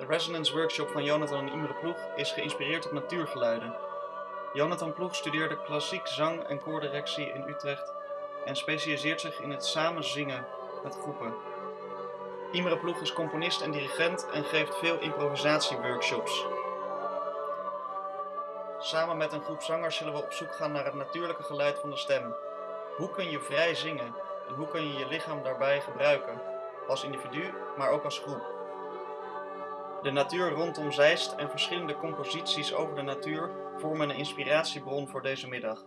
De Resonance Workshop van Jonathan en Imre Ploeg is geïnspireerd op natuurgeluiden. Jonathan Ploeg studeerde klassiek zang- en koordirectie in Utrecht en specialiseert zich in het samen zingen met groepen. Imre Ploeg is componist en dirigent en geeft veel improvisatieworkshops. Samen met een groep zangers zullen we op zoek gaan naar het natuurlijke geluid van de stem. Hoe kun je vrij zingen en hoe kun je je lichaam daarbij gebruiken, als individu, maar ook als groep? De natuur rondom Zeist en verschillende composities over de natuur vormen een inspiratiebron voor deze middag.